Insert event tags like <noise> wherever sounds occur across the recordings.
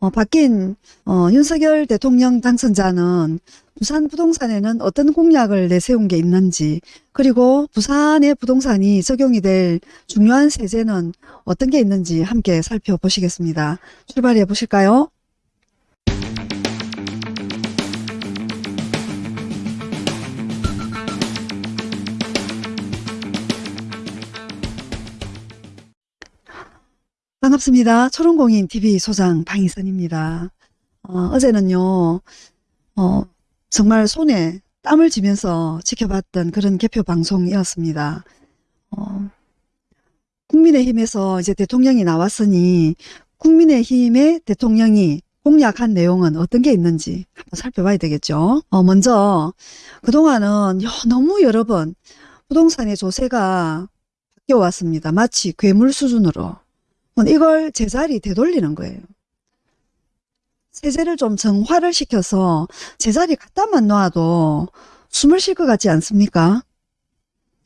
어, 바뀐 어, 윤석열 대통령 당선자는 부산 부동산에는 어떤 공약을 내세운 게 있는지 그리고 부산의 부동산이 적용이 될 중요한 세제는 어떤 게 있는지 함께 살펴보시겠습니다. 출발해 보실까요? 반갑습니다. 초롱공인 TV 소장 방희선입니다. 어, 어제는요, 어, 정말 손에 땀을 쥐면서 지켜봤던 그런 개표 방송이었습니다. 어, 국민의힘에서 이제 대통령이 나왔으니 국민의힘의 대통령이 공약한 내용은 어떤 게 있는지 한번 살펴봐야 되겠죠. 어, 먼저 그동안은 요- 너무 여러 번 부동산의 조세가 바뀌어 왔습니다. 마치 괴물 수준으로. 이걸 제자리 되돌리는 거예요. 세제를 좀 정화를 시켜서 제자리 갖다만 놔도 숨을 쉴 것 같지 않습니까?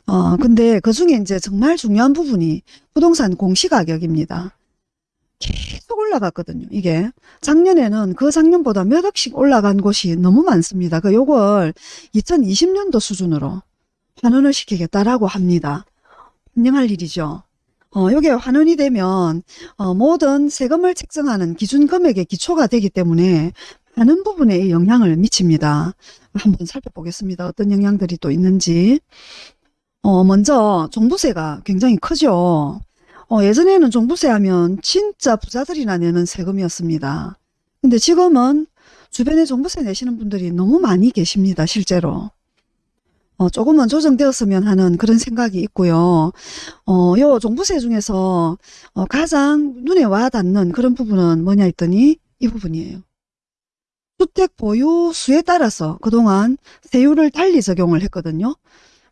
어, 근데 그 중에 이제 정말 중요한 부분이 부동산 공시가격입니다. 계속 올라갔거든요, 이게. 작년에는 그 작년보다 몇 억씩 올라간 곳이 너무 많습니다. 그 요걸 2020년도 수준으로 환원을 시키겠다라고 합니다. 환영할 일이죠. 어, 요게 환원이 되면 어, 모든 세금을 책정하는 기준 금액의 기초가 되기 때문에 많은 부분에 영향을 미칩니다. 한번 살펴보겠습니다. 어떤 영향들이 또 있는지. 어, 먼저 종부세가 굉장히 크죠. 어, 예전에는 종부세 하면 진짜 부자들이나 내는 세금이었습니다. 근데 지금은 주변에 종부세 내시는 분들이 너무 많이 계십니다. 실제로. 어, 조금은 조정되었으면 하는 그런 생각이 있고요. 어, 요 종부세 중에서 어, 가장 눈에 와 닿는 그런 부분은 뭐냐 했더니 이 부분이에요. 주택 보유 수에 따라서 그동안 세율을 달리 적용을 했거든요.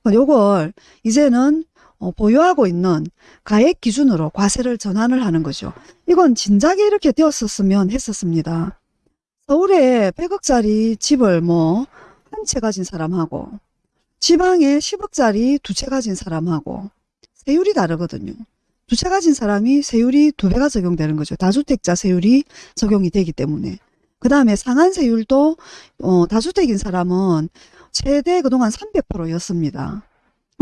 어, 요걸 이제는 어, 보유하고 있는 가액 기준으로 과세를 전환을 하는 거죠. 이건 진작에 이렇게 되었었으면 했었습니다. 서울에 100억짜리 집을 뭐 한 채 가진 사람하고 지방에 10억짜리 두 채 가진 사람하고 세율이 다르거든요. 두 채 가진 사람이 세율이 두 배가 적용되는 거죠. 다주택자 세율이 적용이 되기 때문에. 그 다음에 상한세율도 어, 다주택인 사람은 최대 그동안 300%였습니다.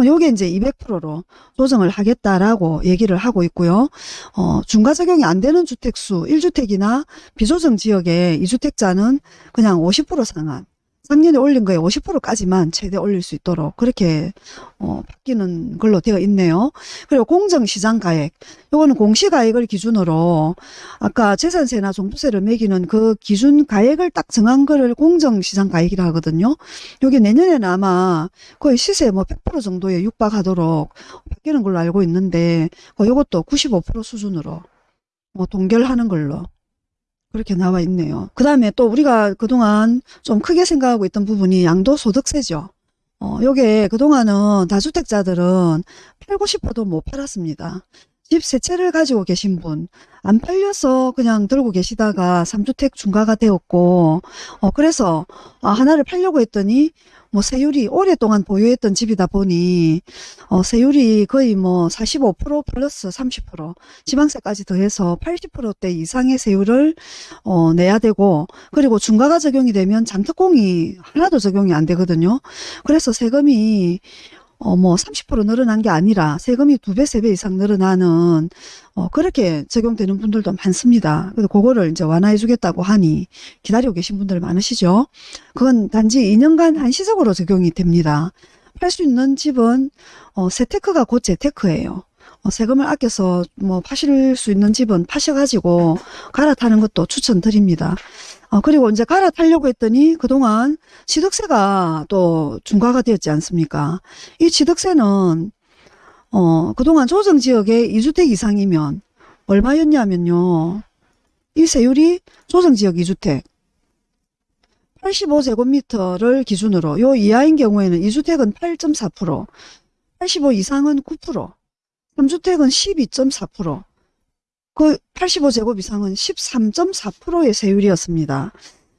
요게 이제 200%로 조정을 하겠다라고 얘기를 하고 있고요. 어, 중과 적용이 안 되는 주택수 1주택이나 비조정 지역의 2주택자는 그냥 50% 상한 작년에 올린 거에 50%까지만 최대 올릴 수 있도록 그렇게 어, 바뀌는 걸로 되어 있네요. 그리고 공정시장 가액 요거는 공시가액을 기준으로 아까 재산세나 종부세를 매기는 그 기준 가액을 딱 정한 거를 공정시장 가액이라 하거든요. 요게 내년에는 아마 거의 시세 뭐 100% 정도에 육박하도록 바뀌는 걸로 알고 있는데 어, 요것도 95% 수준으로 뭐 동결하는 걸로 그렇게 나와 있네요. 그 다음에 또 우리가 그동안 좀 크게 생각하고 있던 부분이 양도소득세죠. 어, 요게 그동안은 다주택자들은 팔고 싶어도 못 팔았습니다. 집 세 채를 가지고 계신 분, 안 팔려서 그냥 들고 계시다가 3주택 중과가 되었고, 어, 그래서, 아, 하나를 팔려고 했더니, 뭐, 세율이 오랫동안 보유했던 집이다 보니, 어, 세율이 거의 뭐, 45% 플러스 30%, 지방세까지 더해서 80%대 이상의 세율을, 어, 내야 되고, 그리고 중과가 적용이 되면 장특공이 하나도 적용이 안 되거든요. 그래서 세금이, 어, 뭐, 30% 늘어난 게 아니라 세금이 두 배, 세 배 이상 늘어나는, 어, 그렇게 적용되는 분들도 많습니다. 그래서 그거를 이제 완화해 주겠다고 하니 기다리고 계신 분들 많으시죠? 그건 단지 2년간 한시적으로 적용이 됩니다. 팔 수 있는 집은, 어, 세테크가 곧 재테크예요. 어, 세금을 아껴서 뭐 파실 수 있는 집은 파셔가지고 갈아타는 것도 추천드립니다. 어, 그리고 이제 갈아타려고 했더니 그동안 취득세가 또 중과가 되었지 않습니까? 이 취득세는 어, 그동안 조정지역에 2주택 이상이면 얼마였냐면요. 이 세율이 조정지역 2주택 85제곱미터를 기준으로 요 이하인 경우에는 2주택은 8.4%, 85 이상은 9%, 3주택은 12.4%, 그 85제곱 이상은 13.4%의 세율이었습니다.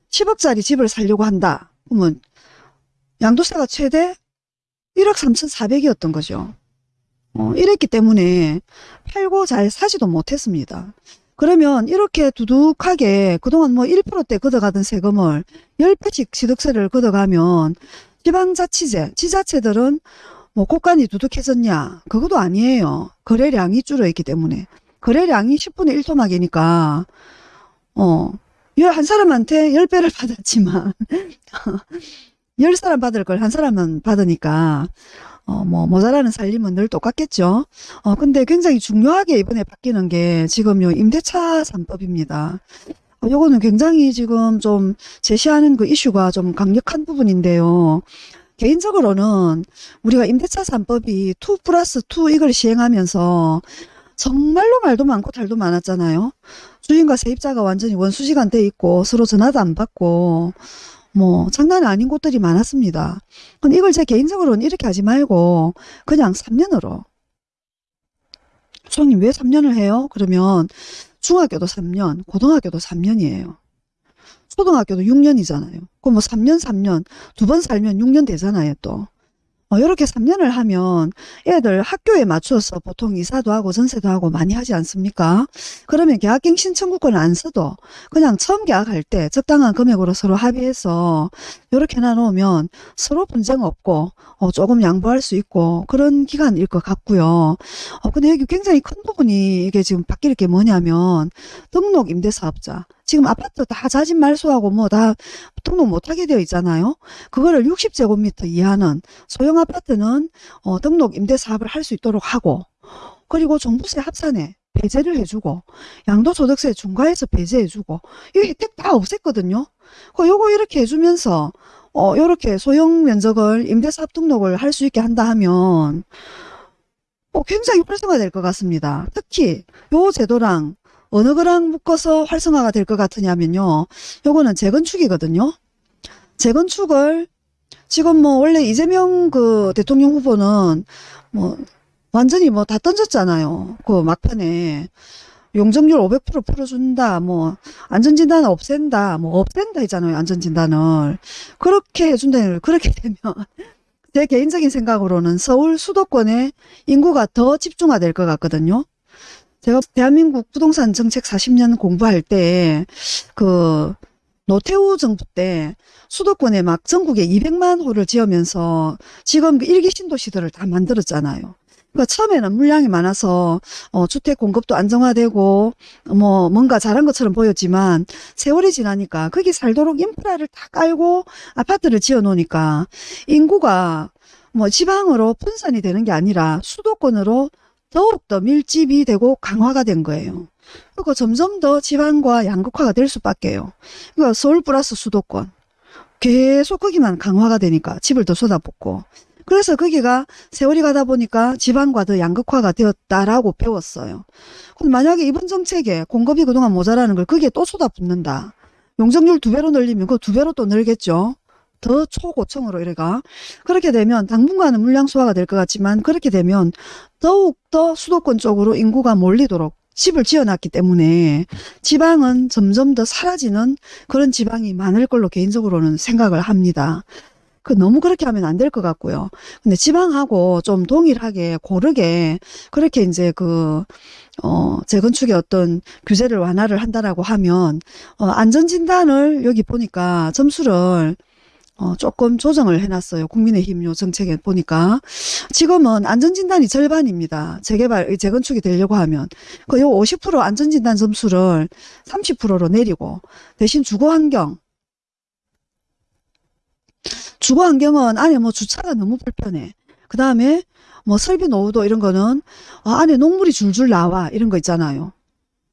10억짜리 집을 살려고 한다. 그러면 양도세가 최대 1억 3,400이었던 거죠. 어, 이랬기 때문에 팔고 잘 사지도 못했습니다. 그러면 이렇게 두둑하게 그동안 뭐 1%대 걷어가던 세금을 10배씩 취득세를 걷어가면 지방자치제, 지자체들은 뭐 곳간이 두둑해졌냐? 그것도 아니에요. 거래량이 줄어있기 때문에. 거래량이 10분의 1토막이니까, 어, 열- 한 사람한테 10배를 받았지만, 10사람 받을 걸 한 사람은 받으니까, 어, 뭐, 모자라는 살림은 늘 똑같겠죠. 어, 근데 굉장히 중요하게 이번에 바뀌는 게 지금 요 임대차 3법입니다. 어, 요거는 굉장히 지금 좀 제시하는 그 이슈가 좀 강력한 부분인데요. 개인적으로는 우리가 임대차 3법이 2 플러스 2 이걸 시행하면서 정말로 말도 많고 달도 많았잖아요. 주인과 세입자가 완전히 원수시간 돼 있고 서로 전화도 안 받고 뭐 장난 아닌 곳들이 많았습니다. 근데 이걸 제 개인적으로는 이렇게 하지 말고 그냥 3년으로 수장님 왜 3년을 해요? 그러면 중학교도 3년, 고등학교도 3년이에요. 초등학교도 6년이잖아요. 그럼 뭐 3년, 3년, 두 번 살면 6년 되잖아요, 또. 어, 이렇게 3년을 하면 애들 학교에 맞춰서 보통 이사도 하고 전세도 하고 많이 하지 않습니까? 그러면 계약갱 신 청구권을 안 써도 그냥 처음 계약할 때 적당한 금액으로 서로 합의해서 이렇게 해놔놓으면 서로 분쟁 없고 어, 조금 양보할 수 있고 그런 기간일 것 같고요. 어, 근데 여기 굉장히 큰 부분이 이게 지금 바뀔 게 뭐냐면 등록 임대사업자 지금 아파트 다 자진 말소하고 뭐 다 등록 못하게 되어 있잖아요. 그거를 60제곱미터 이하는 소형 아파트는 어, 등록 임대 사업을 할 수 있도록 하고 그리고 종부세 합산에 배제를 해주고 양도소득세 중과해서 배제해주고 이 혜택 다 없앴거든요. 그 요거 이렇게 해주면서 어 요렇게 소형 면적을 임대사업 등록을 할 수 있게 한다 하면 어, 굉장히 활성화될 것 같습니다. 특히 요 제도랑 어느 거랑 묶어서 활성화가 될 것 같으냐면요. 요거는 재건축이거든요. 재건축을 지금 뭐 원래 이재명 그 대통령 후보는 뭐 완전히 뭐 다 던졌잖아요. 그 막판에 용적률 500% 풀어준다. 뭐 안전진단을 없앤다. 뭐 없앤다 했잖아요. 안전진단을. 그렇게 해준다는 그렇게 <laughs> 되면 제 개인적인 생각으로는 서울 수도권에 인구가 더 집중화될 것 같거든요. 제가 대한민국 부동산 정책 40년 공부할 때 그 노태우 정부 때 수도권에 막 전국에 200만 호를 지으면서 지금 그 일기 신도시들을 다 만들었잖아요. 그러니까 처음에는 물량이 많아서 어, 주택 공급도 안정화되고 뭐 뭔가 잘한 것처럼 보였지만 세월이 지나니까 거기 살도록 인프라를 다 깔고 아파트를 지어 놓으니까 인구가 뭐 지방으로 분산이 되는 게 아니라 수도권으로 더욱더 밀집이 되고 강화가 된 거예요. 그리고 점점 더 지방과 양극화가 될 수밖에요. 그러니까 서울 플러스 수도권. 계속 거기만 강화가 되니까 집을 더 쏟아붓고. 그래서 거기가 세월이 가다 보니까 지방과 더 양극화가 되었다라고 배웠어요. 그럼 만약에 이번 정책에 공급이 그동안 모자라는 걸 거기에 또 쏟아붓는다. 용적률 두 배로 늘리면 그 두 배로 또 늘겠죠. 더 초고층으로 이래가 그렇게 되면 당분간은 물량 소화가 될 것 같지만 그렇게 되면 더욱더 수도권 쪽으로 인구가 몰리도록 집을 지어놨기 때문에 지방은 점점 더 사라지는 그런 지방이 많을 걸로 개인적으로는 생각을 합니다. 그 너무 그렇게 하면 안 될 것 같고요. 근데 지방하고 좀 동일하게 고르게 그렇게 이제 그 어, 재건축의 어떤 규제를 완화를 한다라고 하면 어, 안전진단을 여기 보니까 점수를 어, 조금 조정을 해놨어요. 국민의힘 요 정책에 보니까. 지금은 안전진단이 절반입니다. 재개발, 재건축이 되려고 하면. 그 요 50% 안전진단 점수를 30%로 내리고, 대신 주거환경. 주거환경은 안에 뭐 주차가 너무 불편해. 그 다음에 뭐 설비 노후도 이런 거는 아, 안에 녹물이 줄줄 나와. 이런 거 있잖아요.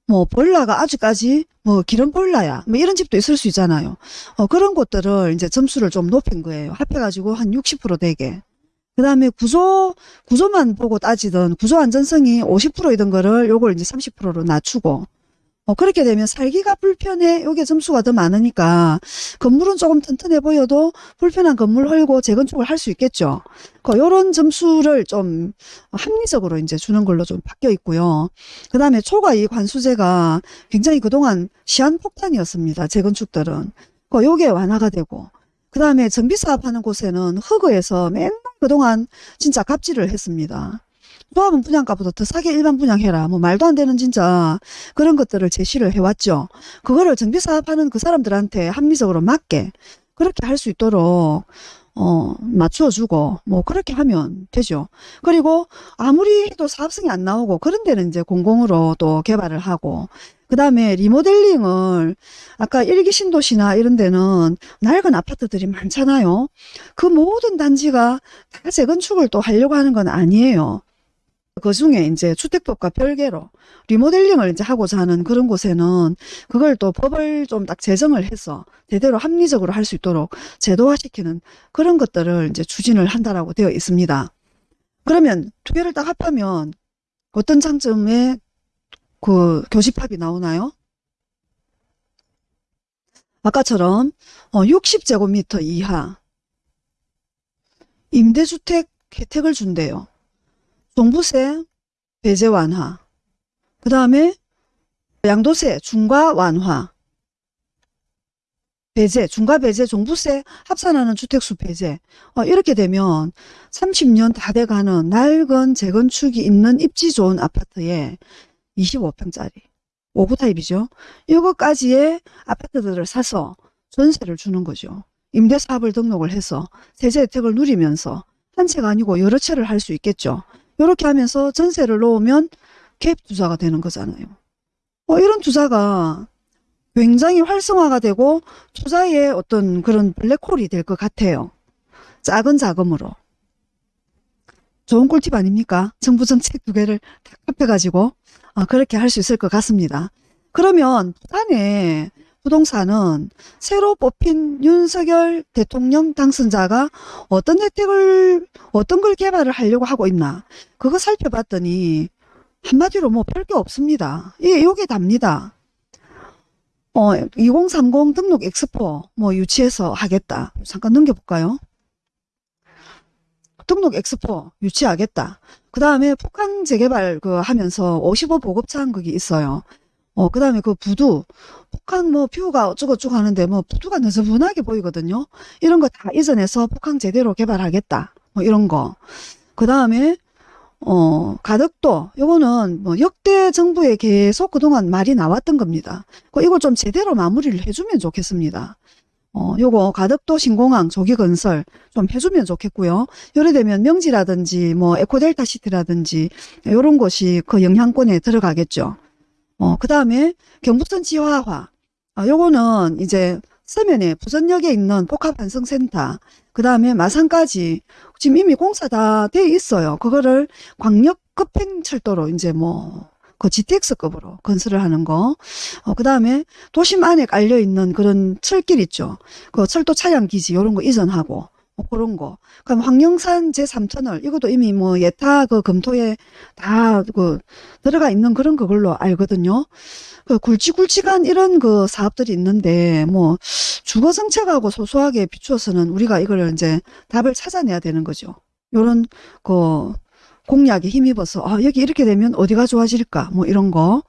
뭐 볼라가 아직까지 뭐 기름 볼라야 뭐 이런 집도 있을 수 있잖아요. 어, 그런 것들을 이제 점수를 좀 높인 거예요. 합해가지고 한 60% 되게. 그 다음에 구조, 구조만 보고 따지던 구조 안전성이 50%이던 거를 요걸 이제 30%로 낮추고 어, 그렇게 되면 살기가 불편해. 요게 점수가 더 많으니까 건물은 조금 튼튼해 보여도 불편한 건물 헐고 재건축을 할 수 있겠죠. 그 요런 점수를 좀 합리적으로 이제 주는 걸로 좀 바뀌어 있고요. 그 다음에 초과 이 관수제가 굉장히 그동안 시한폭탄이었습니다. 재건축들은. 그 요게 완화가 되고 그 다음에 정비사업 하는 곳에는 허그에서 맨날 그동안 진짜 갑질을 했습니다. 조합은 분양가보다 더 싸게 일반 분양해라. 뭐 말도 안 되는 진짜 그런 것들을 제시를 해왔죠. 그거를 정비사업하는 그 사람들한테 합리적으로 맞게 그렇게 할 수 있도록 어, 맞춰주고, 뭐, 그렇게 하면 되죠. 그리고 아무리 또 사업성이 안 나오고, 그런 데는 이제 공공으로 또 개발을 하고, 그 다음에 리모델링을, 아까 일기 신도시나 이런 데는 낡은 아파트들이 많잖아요. 그 모든 단지가 다 재건축을 또 하려고 하는 건 아니에요. 그 중에 이제 주택법과 별개로 리모델링을 이제 하고자 하는 그런 곳에는 그걸 또 법을 좀 딱 제정을 해서 대대로 합리적으로 할 수 있도록 제도화시키는 그런 것들을 이제 추진을 한다라고 되어 있습니다. 그러면 두 개를 딱 합하면 어떤 장점의 그 교집합이 나오나요? 아까처럼 60제곱미터 이하 임대주택 혜택을 준대요. 종부세 배제 완화. 그 다음에 양도세 중과 완화. 배제, 중과 배제, 종부세 합산하는 주택수 배제. 어, 이렇게 되면 30년 다 돼가는 낡은 재건축이 있는 입지 좋은 아파트에 25평짜리 5구 타입이죠. 이거까지의 아파트들을 사서 전세를 주는 거죠. 임대사업을 등록을 해서 세제 혜택을 누리면서 한 채가 아니고 여러 채를 할 수 있겠죠. 이렇게 하면서 전세를 놓으면 갭 투자가 되는 거잖아요. 어, 이런 투자가 굉장히 활성화가 되고 투자의 어떤 그런 블랙홀이 될 것 같아요. 작은 자금으로. 좋은 꿀팁 아닙니까? 정부 정책 두 개를 다 합해가지고 아, 그렇게 할 수 있을 것 같습니다. 그러면 부산에 부동산은 새로 뽑힌 윤석열 대통령 당선자가 어떤 혜택을 어떤 걸 개발을 하려고 하고 있나 그거 살펴봤더니 한마디로 뭐 별게 없습니다. 예, 요게 답니다. 어, 2030 등록 엑스포 뭐 유치해서 하겠다. 잠깐 넘겨볼까요? 등록 엑스포 유치하겠다. 그 다음에 북한 재개발 그 하면서 55 보급차 한 거기 있어요. 어, 그 다음에 그 부두, 북한 뭐 뷰가 어쩌고저쩌고 하는데 뭐 부두가 너저분하게 보이거든요. 이런 거 다 이전해서 북한 제대로 개발하겠다. 뭐 이런 거. 그 다음에 어, 가덕도, 요거는 뭐 역대 정부에 계속 그동안 말이 나왔던 겁니다. 그 이거 좀 제대로 마무리를 해주면 좋겠습니다. 어, 요거 가덕도 신공항 조기 건설 좀 해주면 좋겠고요. 요래 되면 명지라든지 뭐 에코델타 시티라든지 요런 곳이 그 영향권에 들어가겠죠. 어, 그 다음에 경부선 지화화. 아, 요거는 이제 서면에 부전역에 있는 복합환승센터, 그 다음에 마산까지 지금 이미 공사 다 돼 있어요. 그거를 광역 급행철도로 이제 뭐, 그 GTX급으로 건설을 하는 거. 어, 그 다음에 도심 안에 깔려 있는 그런 철길 있죠. 그 철도 차량 기지 요런 거 이전하고. 뭐 그런 거. 그럼 황령산 제3터널 이것도 이미 뭐 예타 그 검토에 다 그 들어가 있는 그런 그걸로 알거든요. 그 굵직굵직한 이런 그 사업들이 있는데 뭐 주거 정책하고 소소하게 비추어서는 우리가 이걸 이제 답을 찾아내야 되는 거죠. 요런 그 공약에 힘입어서 아 여기 이렇게 되면 어디가 좋아질까? 뭐 이런 거.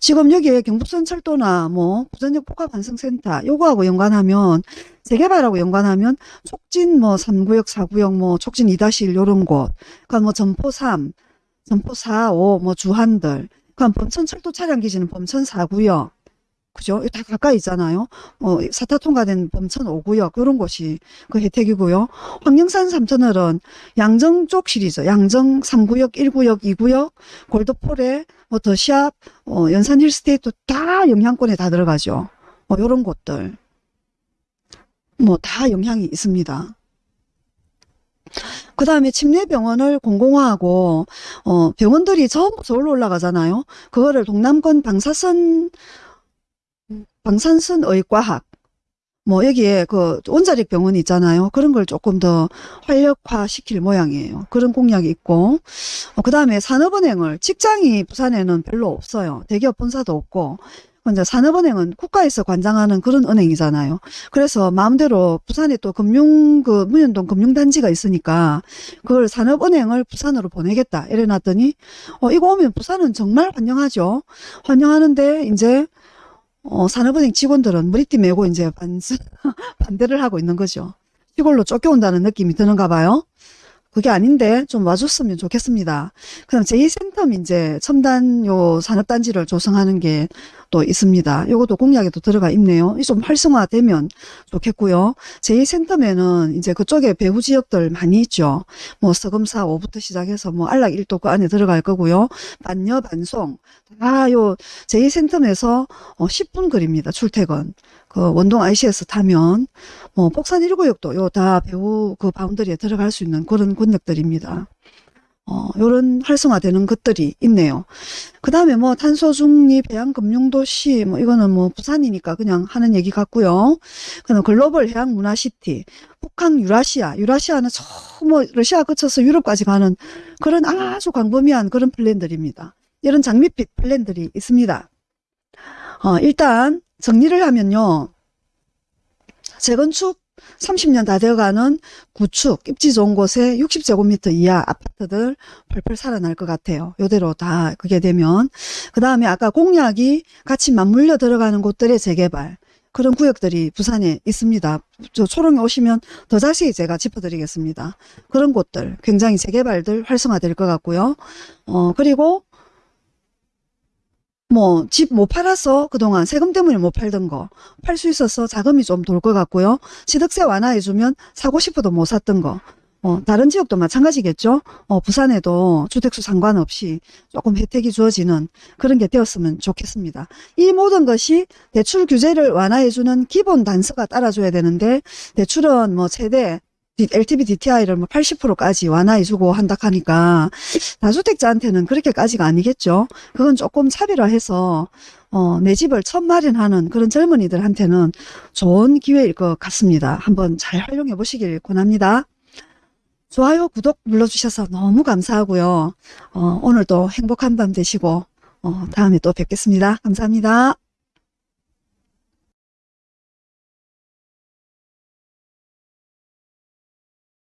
지금 여기에 경북선 철도나 뭐 부전역 복합환승센터 요거하고 연관하면 재개발하고 연관하면 촉진 뭐 3구역 4구역 뭐 촉진 2-1 요런 곳. 그러니까 뭐 점포 3 점포 4, 5, 뭐 주한들. 그럼 범천 철도 차량 기지는 범천 4구역 그죠? 다 가까이 있잖아요. 어, 사타 통과된 범천 5구역 이런 곳이 그 혜택이고요. 황령산 3터널은 양정 쪽 시리즈, 양정 3구역, 1구역, 2구역, 골드폴에 뭐 더샵, 어, 연산 힐스테이트 다 영향권에 다 들어가죠. 어, 요런 곳들. 뭐 다 영향이 있습니다. 그 다음에 침례병원을 공공화하고 어, 병원들이 전부 서울로 올라가잖아요. 그거를 동남권 방사선 방산선 의과학 뭐 여기에 그 원자력 병원이 있잖아요. 그런 걸 조금 더 활력화 시킬 모양이에요. 그런 공약이 있고 어, 그 다음에 산업은행을 직장이 부산에는 별로 없어요. 대기업 본사도 없고 이제 산업은행은 국가에서 관장하는 그런 은행이잖아요. 그래서 마음대로 부산에 또 금융 그 문현동 금융단지가 있으니까 그걸 산업은행을 부산으로 보내겠다 이래 놨더니 어 이거 오면 부산은 정말 환영하죠. 환영하는데 이제 어, 산업은행 직원들은 머리띠 메고 이제 반, <laughs> 반대를 하고 있는 거죠. 시골로 쫓겨온다는 느낌이 드는가 봐요. 그게 아닌데 좀 와줬으면 좋겠습니다. 그럼 제2센텀 이제 첨단 요 산업단지를 조성하는 게 또 있습니다. 요것도 공약에도 들어가 있네요. 이좀 활성화되면 좋겠고요. 제2센텀에는 이제 그쪽에 배후 지역들 많이 있죠. 뭐 서금사 5부터 시작해서 뭐 안락 1도 그 안에 들어갈 거고요. 반여, 반송. 다 요 제2센텀에서 어, 10분 거리입니다. 출퇴근. 그 원동 ICS 타면 뭐 폭산 1구역도 요 다 배후 그 바운더리에 들어갈 수 있는 그런 권역들입니다. 어, 요런 활성화되는 것들이 있네요. 그 다음에 뭐 탄소 중립 해양 금융도시 뭐 이거는 뭐 부산이니까 그냥 하는 얘기 같고요. 그다음 글로벌 해양 문화시티, 북한 유라시아, 유라시아는 저 뭐 러시아 거쳐서 유럽까지 가는 그런 아주 광범위한 그런 플랜들입니다. 이런 장밋빛 플랜들이 있습니다. 어, 일단 정리를 하면요. 재건축 30년 다 되어가는 구축, 입지 좋은 곳에 60제곱미터 이하 아파트들 펄펄 살아날 것 같아요. 요대로 다 그게 되면. 그 다음에 아까 공약이 같이 맞물려 들어가는 곳들의 재개발. 그런 구역들이 부산에 있습니다. 저 초롱에 오시면 더 자세히 제가 짚어드리겠습니다. 그런 곳들 굉장히 재개발들 활성화될 것 같고요. 어, 그리고 뭐 집 못 팔아서 그동안 세금 때문에 못 팔던 거 팔 수 있어서 자금이 좀 돌 것 같고요. 취득세 완화해주면 사고 싶어도 못 샀던 거. 어, 다른 지역도 마찬가지겠죠. 어, 부산에도 주택수 상관없이 조금 혜택이 주어지는 그런 게 되었으면 좋겠습니다. 이 모든 것이 대출 규제를 완화해주는 기본 단서가 따라줘야 되는데 대출은 뭐 최대 LTV DTI를 뭐 80%까지 완화해주고 한다 하니까 다주택자한테는 그렇게까지가 아니겠죠. 그건 조금 차별화해서 어, 내 집을 처음 마련하는 그런 젊은이들한테는 좋은 기회일 것 같습니다. 한번 잘 활용해 보시길 권합니다. 좋아요, 구독 눌러주셔서 너무 감사하고요. 어, 오늘도 행복한 밤 되시고 어, 다음에 또 뵙겠습니다. 감사합니다.